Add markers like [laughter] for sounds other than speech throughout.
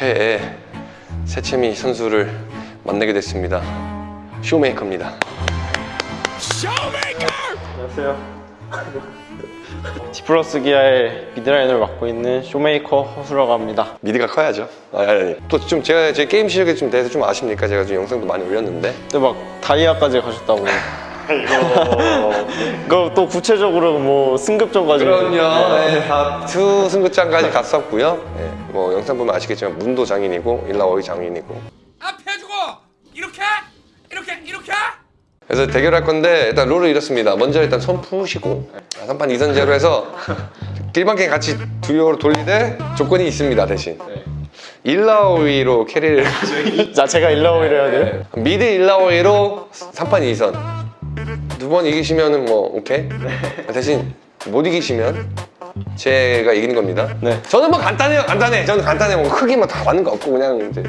최애 세체미 선수를 만나게 됐습니다. 쇼메이커입니다. 안녕하세요. [laughs] 디플러스 기아의 mid line을 맡고 있는 쇼메이커 허수라고 합니다. mid가 커야죠. 아니, 아니, 아니. 또좀 제가 제 게임 실력에 좀 대해서 좀 아십니까? 제가 좀 영상도 많이 올렸는데 근데 막 다이아까지 가셨다고. [laughs] 이거 또 구체적으로 뭐 승급전까지. 네, 다two 승급전까지 갔었고요. 예, 뭐 영상 보면 아시겠지만 문도 장인이고 일라워이 장인이고. 앞에 주고! 이렇게? 이렇게? 이렇게? 그래서 대결할 건데 일단 룰은 이렇습니다. 먼저 일단 손 푸시고 3판 2선제로 해서 일반 게임 같이 듀랭으로 돌리되 조건이 있습니다 대신. 일라오이로 carry를 [laughs] 자, 제가 일라오이를 해야 돼요? mid 일라오이로 3판 2선 두 번 이기시면은 뭐 오케이 대신 못 이기시면 제가 이기는 겁니다 네. 저는 뭐 간단해요 간단해 저는 간단해 뭐 크기 뭐다 맞는 거 없고 그냥 이제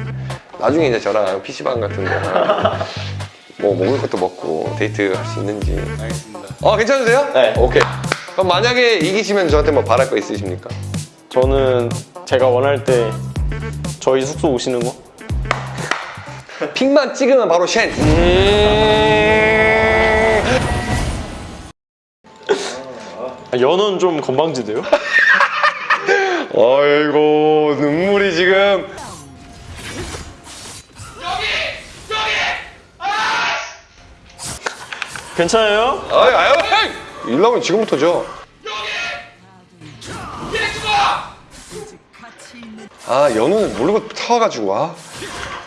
나중에 이제 저랑 PC방 같은 거뭐 먹을 것도 먹고 데이트 할 수 있는지 알겠습니다. 어 괜찮으세요? 네. 오케이 그럼 만약에 이기시면 저한테 뭐 바랄 거 있으십니까? 저는 제가 원할 때 저희 숙소 오시는 거? 픽만 찍으면 바로 쉔 아, 연은 좀 건방지대요? 어이구 [laughs] 눈물이 지금. [laughs] 괜찮아요? 아유 아유 일라면 지금부터죠. 아 연우는 모르고 타와가지고 와.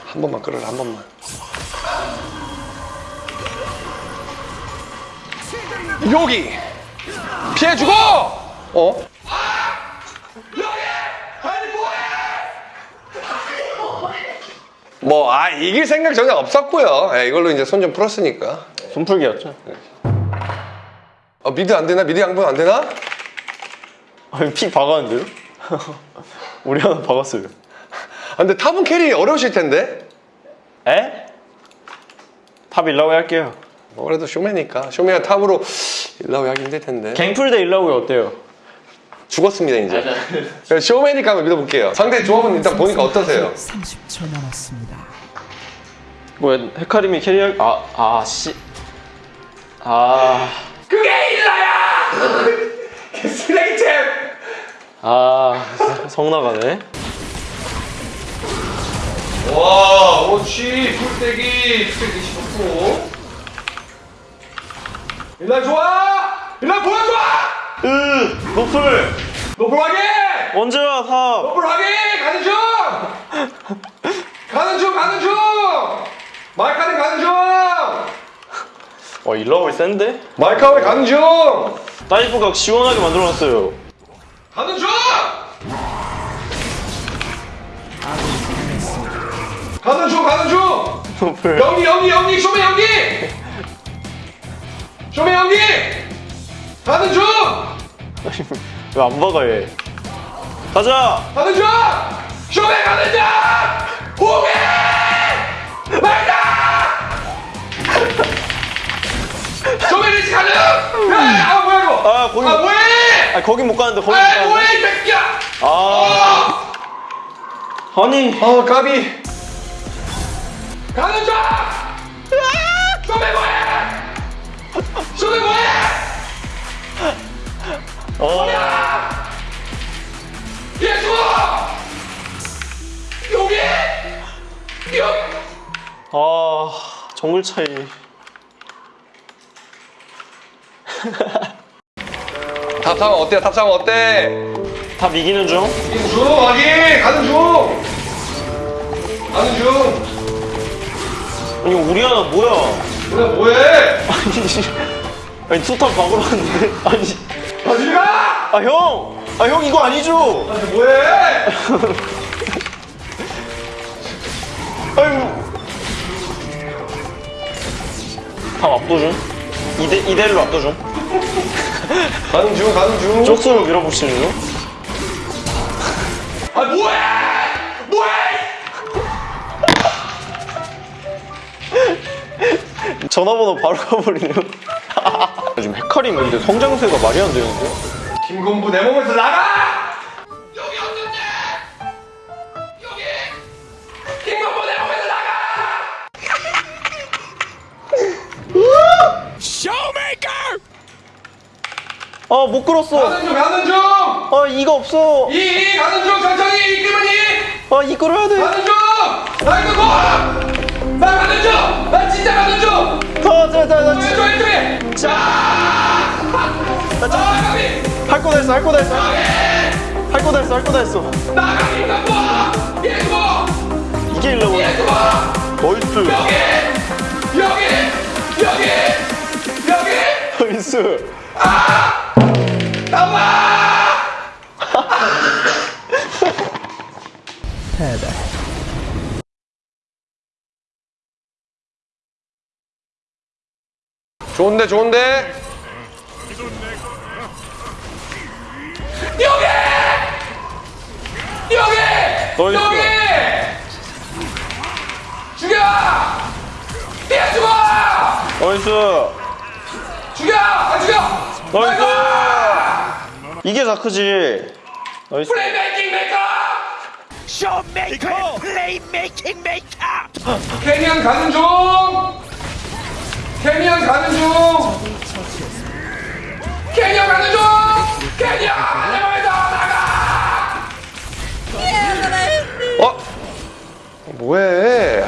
한 번만 끌어라 한 번만. 여기 피해주고 어? 뭐 아 이길 생각 전혀 없었고요 예, 이걸로 이제 손 좀 풀었으니까 손풀기였죠? 어, mid 안 되나? mid 양보 안 되나? 아니, 피 박았는데요? [laughs] 우리 하나 박았어요. 아, 근데 top은 carry 어려우실 텐데 에? top 일라오이 할게요. 뭐 그래도 쇼메니까 쇼메가 top으로 일라오이 하기 힘들 텐데 갱플 대 일라오이 어때요? 죽었습니다 이제 그래서 쇼메니까 한번 믿어볼게요 상대 조합은 일단 보니까 어떠세요? 30초 남았습니다. 뭐야, 헤카림이 carry할, 아, 아, 씨. 아, 그게 일라야 쓰레기잼 아, 성 나가네. 와, 오치 풀떼기 풀떼기 15%. 일단 좋아! 일단 보여줘! 으, 노플! 노플하게! 언제 와, 탑! 노플하게! 가는 중! 가는 중, 가는 중! 마이카는 가는 중! 와, 일라오이 센데? 마이카왜 가는 중! 다이브각 시원하게 만들어놨어요. 가는 중! 가는 중, 가는 중! 노플. 연기, 연기, 연기! 쇼메 연기! 쇼메 연기! 가는 중! 왜안 박아, 얘? 가자! 가는 중! 쇼메 가는 중! 호기! 말다! 쇼메 리치 가는! 야, 아 뭐야 이거! 아, 거기, 아 뭐해! 아, 거긴 못 가는데, 거긴 못 아. 뭐해 이 새끼야! 아, 아, 아니. 어 까비! 가는 중! 쇼메 뭐해! 쇼메 뭐해! 어, 예수! 여기! 여기! 아, 정글 차이. [laughs] 탑상은 어때요? 탑상은 어때? 다 이기는 중? 중 아기 가는 중 가는 중 아니, 우리 하나 뭐야? 그래 뭐해 아니, 씨. 아니, 투탑 박으러 왔는데? 아니, 어디 가 아, 형! 아, 형, 이거 아니죠? 아니 뭐해 아유. top 압도중? 이대, 이대로 압도중? 가는 중 가는 중 쪽수로 밀어붙이는 중? 아 뭐해 전화번호 바로 가버리네요 [laughs] 요즘 헤카림 근데 성장세가 말이 안 되는데요? 김건부 내 몸에서 나가! 여기 어떤데? 여기! 김건부 내 몸에서 나가! [laughs] 쇼메이커! 아못 끌었어 가는 중 가는 중아 이거 없어 이이 가는 중 천천히 이끌만이 아 이끌어야 돼 가는 중날 끌고 날 가는 중 나 진짜 가는 중. 더, 더, 더, 더. 왼쪽 왼쪽에. 자. 아 가비. 할거 다 했어, 할 거 다 했어. 할 거 다 했어, 할 거 다 했어. 나 가비 나 봐. 얘 봐. 이게. 얘 봐. nice. 여기 여기 여기 여기 nice. 나와. [laughs] 좋은데 좋은데. 여기 여기. 여기 죽여 뛰어 죽어 nice. 죽여 안 죽여 nice. 이게 다크지. nice. playmaking maker 쇼메이커 playmaking maker 캐니언 가는 중 캐니언 가는 중. 캐니언 가는 중. 캐니언 내가 나가. 어? 뭐해?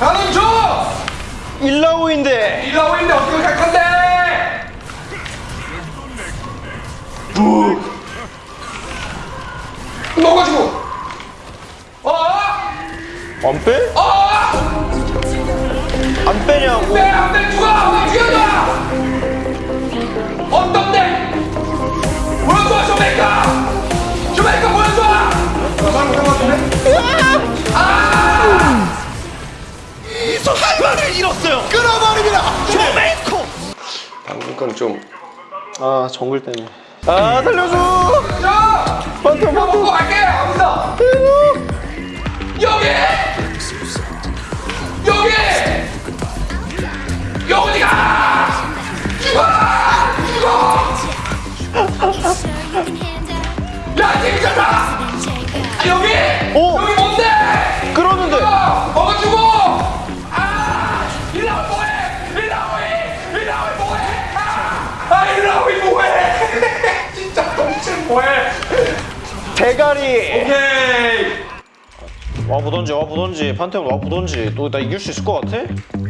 가는 중. 일라오인데. 일라오인데 어떻게 갈 건데 부 먹어주고. 어? 안 빼? 어? 안 빼냐고. 내 앞에 죽어! 나 죽여줘! 어떤데? 보여줘, 쇼메이커! 쇼메이커 보여줘! 할 말을 잃었어요 끊어버립니다 쇼메이커 방금 건 좀. 아, 정글 때문에. 아, 살려줘. 자! 반터, 이거 먹고 갈게! 여기! 여기! 야, 재밌잖아! 아, 여기! 오! 여기 뭔데? 끌었는데. 먹어주고! 아! 일라오이 뭐해! 일라 오이! 일라 오이 뭐해! 아! 아 일라 오이 뭐해! [laughs] 진짜 똥침 뭐해! 대가리. 오케이! 와 보던지, 와 보던지. 판테온 와 보던지. 또나 이길 수 있을 것 같아?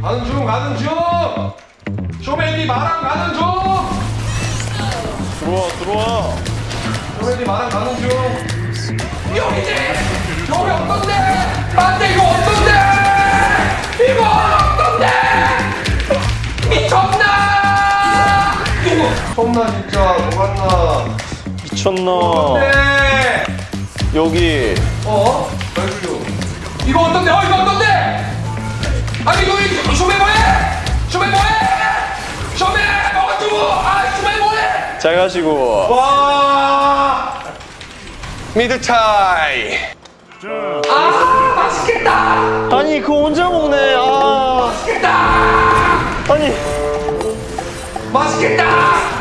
가는 중 가는 중! 쇼메디 마랑 가는 중! 들어와, 들어와. 마랑 가는 중! 여기지! 여기 어떤데? 안돼 이거 어떤데? 이거 어떤데? 미쳤나? 미쳤나 진짜 녹았나? 미쳤나. 네. 여기. 어? 이거 어떤데? 어 이거 어떤데? 아니 이거 잘 가시고. 와 미드 차이 아 맛있겠다 아니, 그거 혼자 먹네. 아. 맛있겠다 아니. 맛있겠다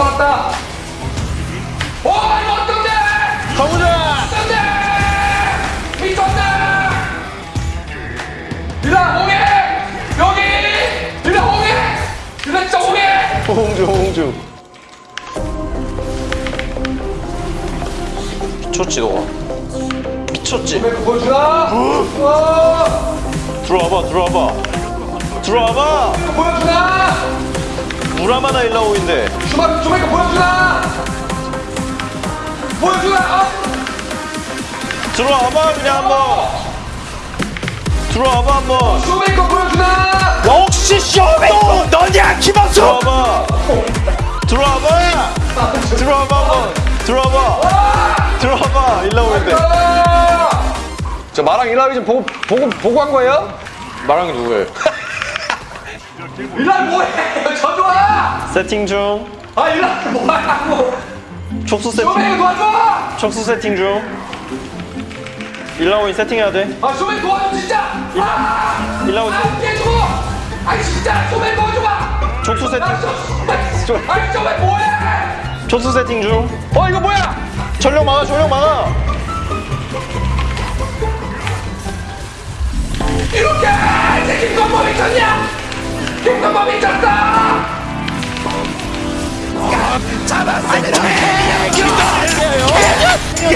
다 빨았다 다 빨았다 오 이거 어떤데? 가보자! 어떤데? 미쳤다 일라 오게 여기 일라 오게 일라 진짜 오게 홍주, 홍주. 미쳤지, 너가. 미쳤지? 그 보여주나? 어 들어와봐, 들어와봐. 들어와봐! 보여주나? 무라마나 일라오인데. 주마 주마이거 보여주나? 보여주나? 어? 들어와봐, 그냥 한번. 들어와봐, 한번. 주마이거 보여주나? 역시 쇼메이커 너냐 김학수 들어와봐. 들어와봐! 들어와봐, 한번. 들어와봐. 들어와봐, 일라오인데. 저 마랑 일라위 좀 보고 보고 보고 한 거예요? 마랑이 누구예요? [laughs] 일라 뭐해? [laughs] 저 좋아. 세팅 중. 아 일라 뭐하고? 촉수 세팅. 쇼메이거 도와줘. 촉수 세팅 중. 일라오인 세팅해야 돼. 아 쇼메이거 도와줘 진짜. 아 일라오인 아, 깨주고 아이 진짜 소매 보여줘봐 촉수 세팅 아이 소매 뭐해 촉수 세팅 중어 이거 뭐야 전력 막아 전력 막아 이렇게 이제 김건모 미쳤냐 김건모 미쳤다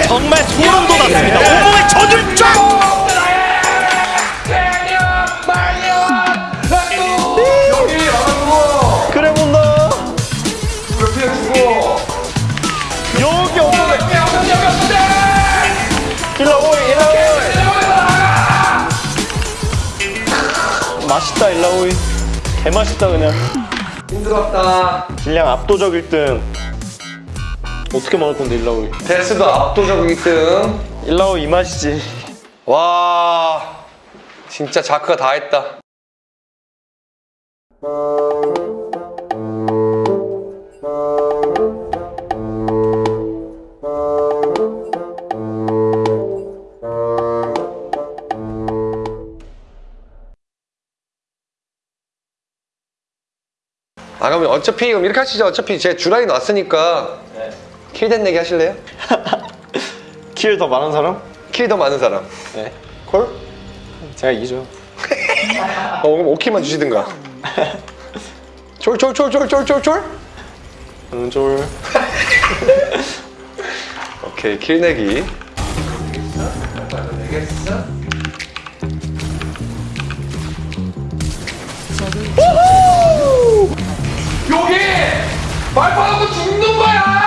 정말 소름 돋았습니다. 온몸에 젖을 쫙 맛있다 일라오이 개맛있다 그냥 힘들었다 질량 압도적 1등 어떻게 먹을 건데 일라오이 데스도 압도적 1등. 일라오이 이 맛이지 와 진짜 자크가 다 했다. 어차피 그럼 이렇게 하시죠. 어차피 제 주라인 왔으니까 kill뎃 내기 하실래요? [laughs] kill 더 많은 사람? kill 더 많은 사람. 네 call? 제가 이기죠 [laughs] 어, 그럼 오키만 주시든가. [laughs] 쫄쫄쫄쫄쫄쫄쫄? 응졸 오케이 kill 내기. 여기 발파하고 죽는 거야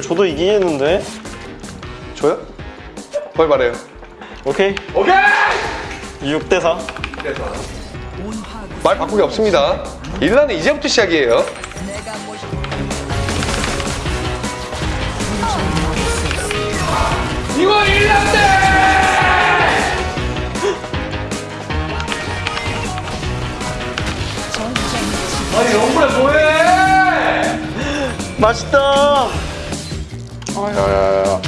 아니 5킬 저도 이기겠는데 줘요? 뭘 말해요? 오케이 오케이 6대4 말 바꾸기 없습니다. 일라는 이제부터 시작이에요. 이거 1년대 아니 영구야 뭐해 맛있다 야야야야.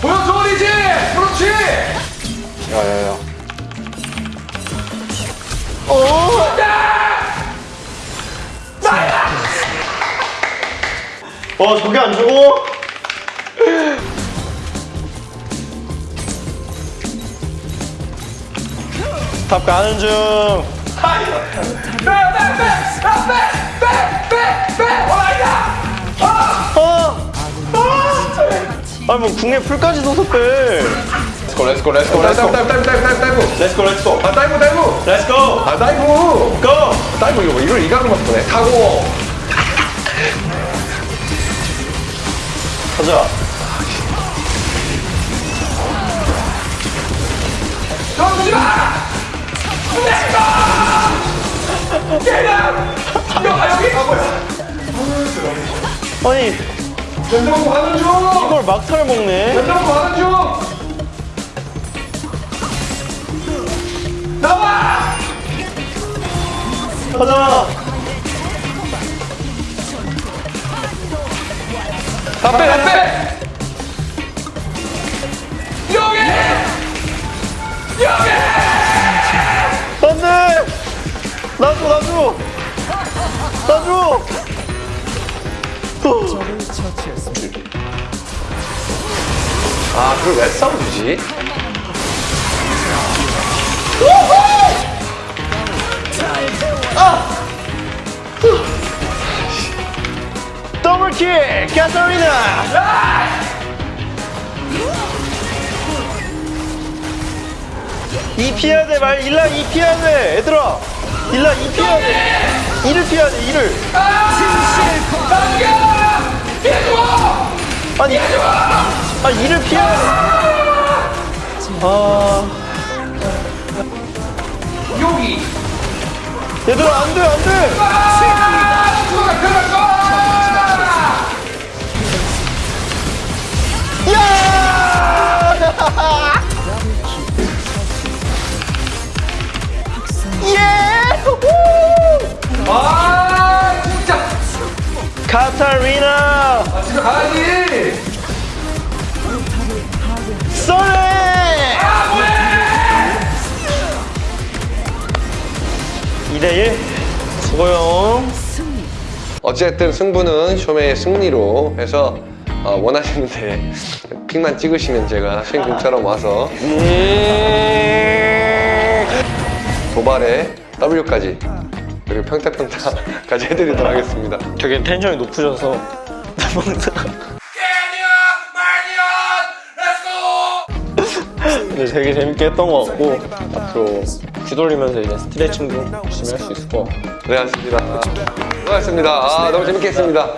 보여줘 이제 그렇지! 야야야. 어? 저게 안 죽어? top 가는 중. 빼빼 빼 빼 빼 빼빼! 와 아니 뭐 궁에 풀까지 넣어서 빼. 렛츠고 렛츠고 렛츠고 렛츠고 다이브 다이브 다이브 dive dive let's go 렛츠고. 아 다이브 다이브 렛츠고 아 dive go! dive 이거 이걸 이각으로 바꾸네 타고. 가자. 정지마! 내가 야 여기? 아 뭐야? 아니 연정고 하는 중 이걸 막타를 먹네. 연정고 하는 중 나와! 가자. 다 빼 다 빼! 여기! 여기! 안 돼 나줘 나줘 나줘 적을 처치했습니다. 아 그걸 왜 싸워주지? 더블킬! 카타리나 이 피해야 돼 말. 일라 이 피해야 돼 얘들아. 일라 이 피해야 돼. 이를 피해야 돼 이를 해줘 아니 아 이를 피해야 돼 아. 여기 얘들아 안 돼 안 돼 2대1 수고요 어쨌든 승부는 쇼메의 승리로 해서 어, 원하시는데 픽만 찍으시면 제가 신금처럼 와서 도발에 W까지 그리고 평타평타까지 [laughs] 해드리도록 하겠습니다. 되게 텐션이 높으셔서. 되게 재밌게 했던 것 같고 앞으로 뒤돌리면서 이제 스트레칭도 열심히 할 수 있을 것 같고 네, 고생하셨습니다. 수고하셨습니다. 아, 너무 재밌게 했습니다.